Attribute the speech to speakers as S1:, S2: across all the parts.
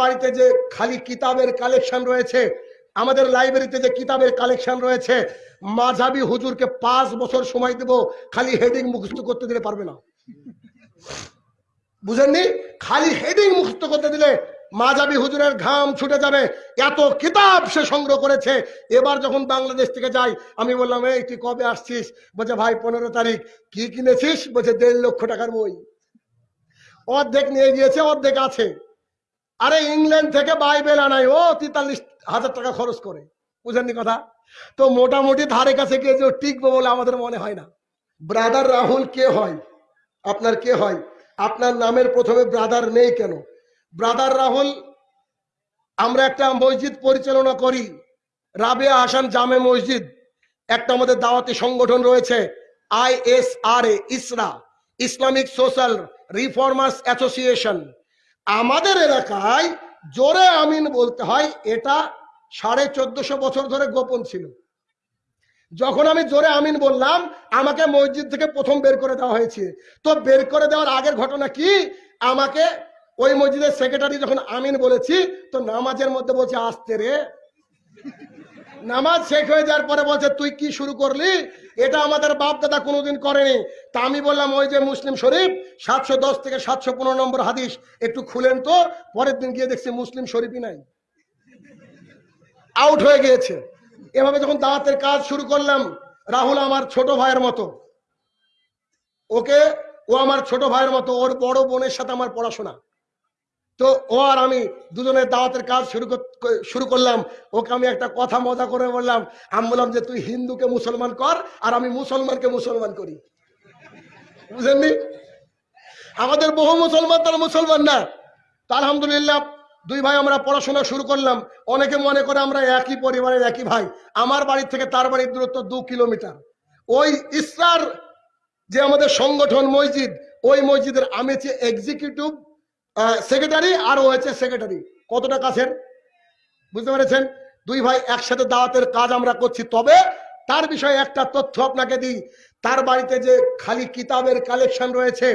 S1: বাড়িতে যে খালি কিতাবের কালেকশন রয়েছে, আমাদের লাইব্রেরিতে যে কিতাবের কালেকশন রয়েছে, মাঝাবি হুজুরকে পাঁচ বছর সময় দেব, খালি হেডিং মুখস্থ করতে দিলে পারবে না। বুঝেননি? খালি হেডিং মুখস্থ করতে দিলে মাঝাবি হুজুরের ঘাম ছুটে যাবে। এত কিতাব সে সংগ্রহ করেছে। এবার যখন বাংলাদেশ থেকে যাই আমি বললাম, এই, তুই কবে আসছিস? বলছে, ভাই, পনেরো তারিখ। কি কিনেছিস? বলছে, দেড় লক্ষ টাকার বই। অর্ধেক নিয়ে গিয়েছে, অর্ধেক আছে। আরে ইংল্যান্ড থেকে বাইবেল আনাই। ও, তেতাল্লিশ হাজার টাকা খরচ করে। বুঝেননি কথা? তো মোটামুটি ধারে কাছে গিয়ে যে টিকবো বলে আমাদের মনে হয় না। ব্রাদার রাহুল কে হয়? আপনার কে হয়? আপনার নামের প্রথমে ব্রাদার নেই কেন? ব্রাদার রাহুল, আমরা একটা মসজিদ পরিচালনা করি। রাবেয়া হাসান জামে মসজিদ। একটা আমাদের দাওয়াতি সংগঠন রয়েছে আইএসআর এ ইসরা, ইসলামিক সোশ্যাল রিফর্মার্স অ্যাসোসিয়েশন। আমাদের এলাকায় জোরে আমিন বলতে হয়, এটা সাড়ে চোদ্দশো বছর ধরে গোপন ছিল। যখন আমি জোরে আমিন বললাম, আমাকে মসজিদ থেকে প্রথম বের করে দেওয়া হয়েছে। তো বের করে দেওয়ার আগের ঘটনা কি? আমাকে ওই মসজিদের সেক্রেটারি যখন আমিন বলেছি, তো নামাজের মধ্যে বলছে, আসতে রে। নামাজ শেষ হয়ে যাওয়ার পরে বলছে, তুই কি শুরু করলি? এটা আমাদের বাপ দাদা কোনোদিন করেনি। তা আমি বললাম, ওই যে মুসলিম শরীফ, সাতশো দশ থেকে সাতশো পনেরো নম্বর হাদিস, একটু খুলেন তো। পরের দিন গিয়ে দেখছি মুসলিম শরীফই নাই। আউট হয়ে গিয়েছে। এভাবে যখন দাওয়াতের কাজ শুরু করলাম, রাহুল আমার ছোট ভাইয়ের মতো। ওকে, ও আমার ছোট ভাইয়ের মতো, ওর বড় বোনের সাথে আমার পড়াশোনা। তো ও আর আমি দুজনের দাওয়াতের কাজ শুরু শুরু করলাম। ওকে আমি একটা কথা মজা করে বললাম। আমি বললাম যে, তুই হিন্দুকে মুসলমান কর আর আমি মুসলমানকে মুসলমান করি। বুঝেননি? আমাদের বহু মুসলমান তারা মুসলমান না। তা আলহামদুলিল্লাহ, দুই ভাই আমরা পড়াশোনা শুরু করলাম। অনেকে মনে করে আমরা একই পরিবারের একই ভাই। আমার বাড়ি থেকে তার বাড়ির দূরত্ব দু কিলোমিটার। ওই ইসরার যে আমাদের সংগঠন মসজিদ, ওই মসজিদের আমি হচ্ছে এক্সিকিউটিভ সেক্রেটারি আর ও সেক্রেটারি কতটা কাছের? বুঝতে পেরেছেন? দুই ভাই একসাথে দাওয়াতের কাজ আমরা করছি। তবে তার বিষয়ে একটা তথ্য আপনাকে দিই। তার বাড়িতে যে খালি কিতাবের কালেকশন রয়েছে,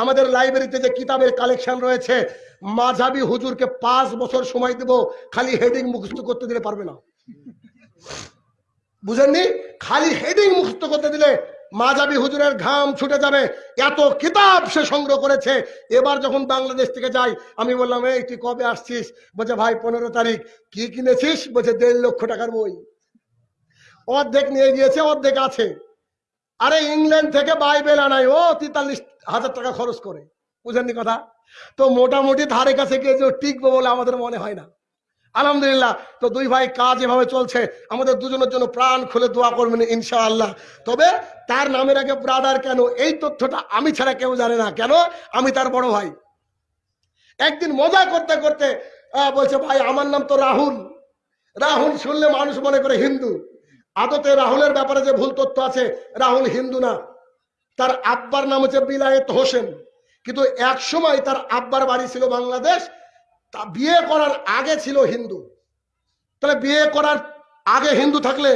S1: আমাদের লাইব্রেরিতে যে কিতাবের কালেকশন রয়েছে, মাঝাবি হুজুরকে পাঁচ বছর সময় দেব, খালি হেডিং মুখস্থ করতে দিলে পারবে না। বুঝেননি? খালি হেডিং মুখস্থ করতে দিলে মাঝাবি হুজুরের ঘাম ছুটে যাবে। এত কিতাব সে সংগ্রহ করেছে। এবার যখন বাংলাদেশ থেকে যাই, আমি বললাম, এই, তুই কবে আসছিস? বলছে, ভাই, পনেরো তারিখ। কি কিনেছিস? বলছে, দেড় লক্ষ টাকার বই। অর্ধেক নিয়ে গিয়েছে, অর্ধেক আছে। আরে, ইংল্যান্ড থেকে বাইবেল আনাই ও, তেতাল্লিশ হাজার টাকা খরচ করে। বুঝেননি কথা? তো মোটামুটি ধারে কাছে গিয়ে যে টিকবো বলে আমাদের মনে হয় না। আলহামদুলিল্লাহ, তো দুই ভাই কাজ এভাবে চলছে, আমাদের দুজনের জন্য প্রাণ খুলে দোয়া করবেন ইনশাআল্লাহ। তবে তার নামের আগে ব্রাদার কেন? এই তথ্যটা আমি ছাড়া কেউ জানে না। কেন? আমি তার বড় ভাই। একদিন মজা করতে করতে বলছে, ভাই, আমার নাম তো রাহুল। রাহুল শুনলে মানুষ মনে করে হিন্দু। আদতে রাহুলের ব্যাপারে যে ভুল তথ্য আছে, রাহুল হিন্দু না। তার আব্বার নাম হচ্ছে বিলায়েত হোসেন। কিন্তু এক সময় তার আব্বার বাড়ি ছিল বাংলাদেশ তা বিয়ে করার আগে ছিল হিন্দু। তাহলে বিয়ে করার আগে হিন্দু থাকলে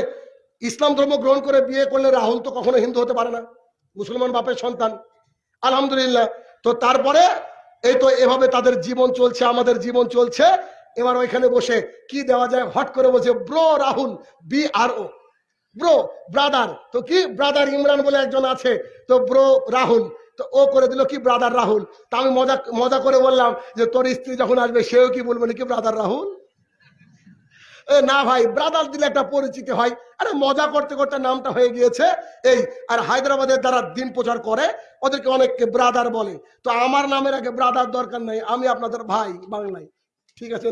S1: ইসলাম ধর্ম গ্রহণ করে বিয়ে করলে রাহুল তো কখনো হিন্দু হতে পারে না। মুসলমান বাপের সন্তান। আলহামদুলিল্লাহ। তো তারপরে এই তো এভাবে তাদের জীবন চলছে, আমাদের জীবন চলছে। এবার ওইখানে বসে কি দেওয়া যায়? হট করে বলছে, bro Rahul B R O bro, brother. তো কি? ব্রাদার ইমরান বলে একজন আছে। তো ব্রো রাহুল। তো ও করে দিল কি ব্রাদার রাহুল? তা আমি মজা মজা করে বললাম যে তোর স্ত্রী যখন আসবে, সেও কি বলবে নাকি ব্রাদার রাহুল? না ভাই ব্রাদার দিলে একটা পরিচিতি হয়। আরে মজা করতে করতে নামটা হয়ে গিয়েছে। এই, আর হায়দ্রাবাদের যারা দিন প্রচার করে, ওদেরকে অনেককে ব্রাদার বলে। তো আমার নামের আগে ব্রাদার দরকার নাই, আমি আপনাদের ভাই, বাংলায়। ঠিক আছে